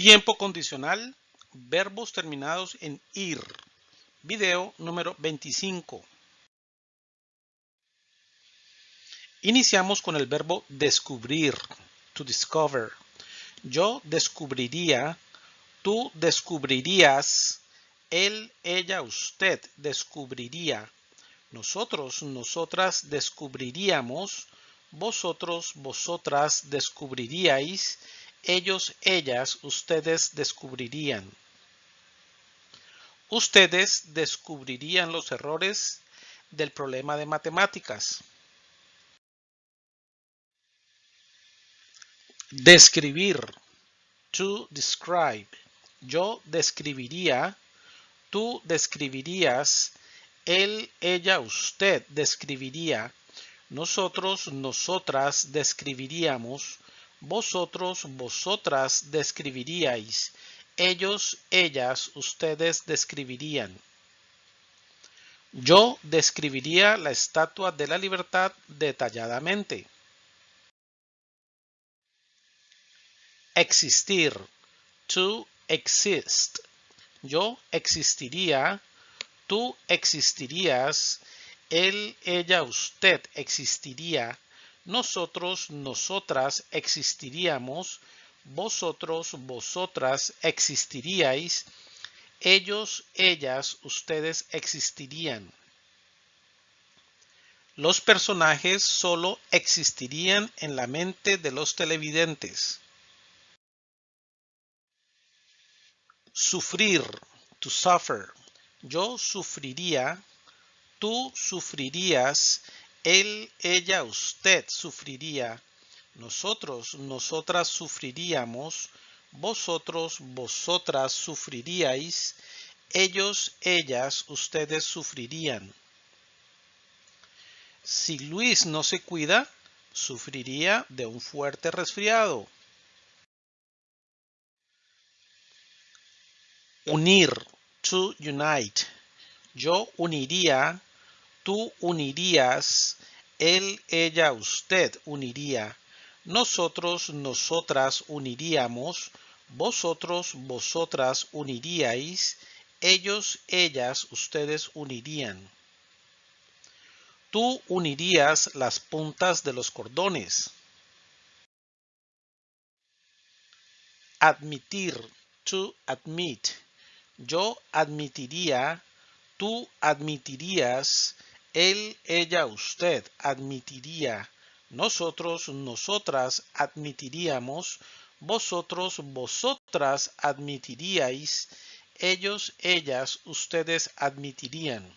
Tiempo condicional, verbos terminados en ir. Video número 25. Iniciamos con el verbo descubrir, to discover. Yo descubriría, tú descubrirías, él, ella, usted descubriría. Nosotros, nosotras descubriríamos, vosotros, vosotras descubriríais, ellos, ellas, ustedes descubrirían. Ustedes descubrirían los errores del problema de matemáticas. Describir. To describe. Yo describiría. Tú describirías. Él, ella, usted describiría. Nosotros, nosotras describiríamos. Vosotros, vosotras describiríais. Ellos, ellas, ustedes describirían. Yo describiría la Estatua de la Libertad detalladamente. Existir. To exist. Yo existiría. Tú existirías. Él, ella, usted existiría. Nosotros, nosotras existiríamos. Vosotros, vosotras existiríais. Ellos, ellas, ustedes existirían. Los personajes solo existirían en la mente de los televidentes. Sufrir, to suffer. Yo sufriría, tú sufrirías, él, ella, usted sufriría. Nosotros, nosotras sufriríamos. Vosotros, vosotras sufriríais. Ellos, ellas, ustedes sufrirían. Si Luis no se cuida, sufriría de un fuerte resfriado. Unir, to unite. Yo uniría, tú unirías, él, ella, usted uniría. Nosotros, nosotras uniríamos. Vosotros, vosotras uniríais. Ellos, ellas, ustedes unirían. Tú unirías las puntas de los cordones. Admitir, to admit. Yo admitiría, tú admitirías, él, ella, usted admitiría, nosotros, nosotras admitiríamos, vosotros, vosotras admitiríais, ellos, ellas, ustedes admitirían.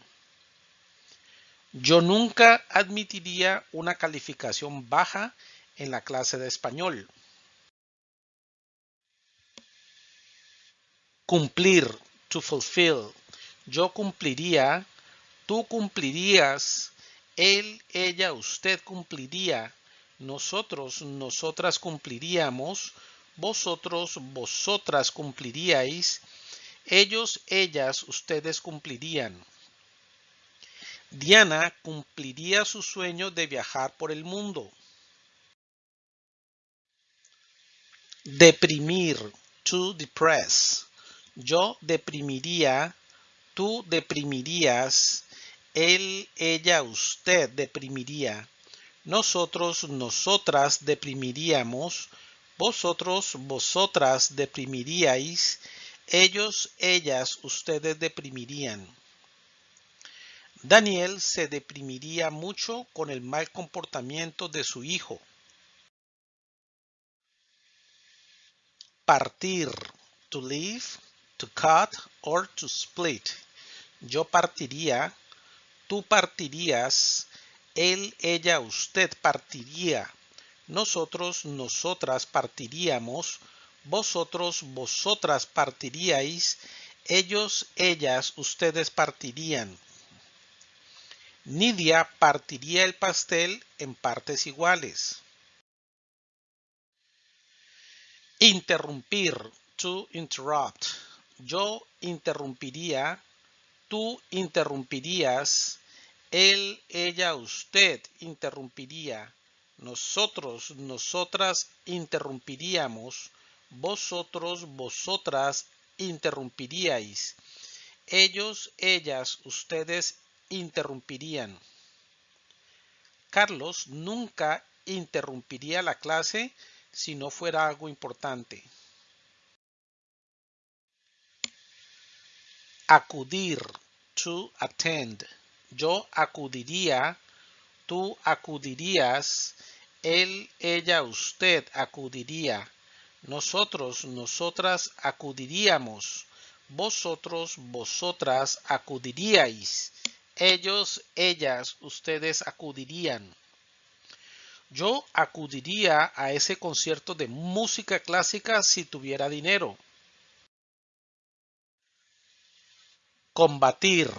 Yo nunca admitiría una calificación baja en la clase de español. Cumplir, to fulfill. Yo cumpliría, tú cumplirías, él, ella, usted cumpliría, nosotros, nosotras cumpliríamos, vosotros, vosotras cumpliríais, ellos, ellas, ustedes cumplirían. Diana cumpliría su sueño de viajar por el mundo. Deprimir, to depress. Yo deprimiría, tú deprimirías, él, ella, usted deprimiría. Nosotros, nosotras deprimiríamos. Vosotros, vosotras deprimiríais. Ellos, ellas, ustedes deprimirían. Daniel se deprimiría mucho con el mal comportamiento de su hijo. Partir, to leave, to cut or to split. Yo partiría, tú partirías, él, ella, usted partiría. Nosotros, nosotras partiríamos. Vosotros, vosotras partiríais. Ellos, ellas, ustedes partirían. Nidia partiría el pastel en partes iguales. Interrumpir, to interrupt. Yo interrumpiría, tú interrumpirías, él, ella, usted interrumpiría, nosotros, nosotras interrumpiríamos, vosotros, vosotras interrumpiríais. Ellos, ellas, ustedes interrumpirían. Carlos nunca interrumpiría la clase si no fuera algo importante. Acudir, to attend. Yo acudiría, tú acudirías, él, ella, usted acudiría. Nosotros, nosotras acudiríamos. Vosotros, vosotras acudiríais. Ellos, ellas, ustedes acudirían. Yo acudiría a ese concierto de música clásica si tuviera dinero. Combatir,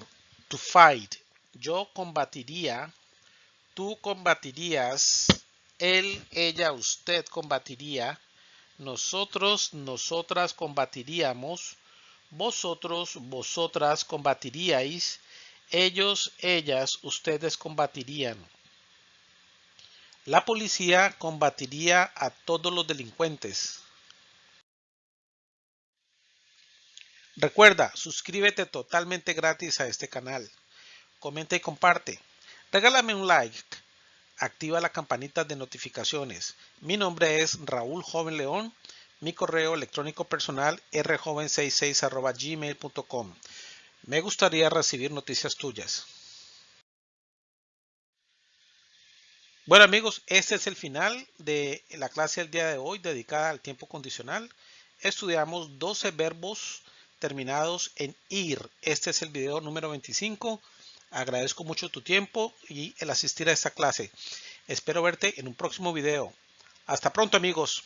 to fight. Yo combatiría, tú combatirías, él, ella, usted combatiría, nosotros, nosotras combatiríamos, vosotros, vosotras combatiríais, ellos, ellas, ustedes combatirían. La policía combatiría a todos los delincuentes. Recuerda, suscríbete totalmente gratis a este canal. Comenta y comparte. Regálame un like activa la campanita de notificaciones. Mi nombre es Raúl Joven León. Mi correo electrónico personal rjoven66 gmail.com. Me gustaría recibir noticias tuyas. Bueno amigos, este es el final de la clase del día de hoy dedicada al tiempo condicional. Estudiamos 12 verbos terminados en ir. Este es el video número 25. Agradezco mucho tu tiempo y el asistir a esta clase. Espero verte en un próximo video. Hasta pronto amigos.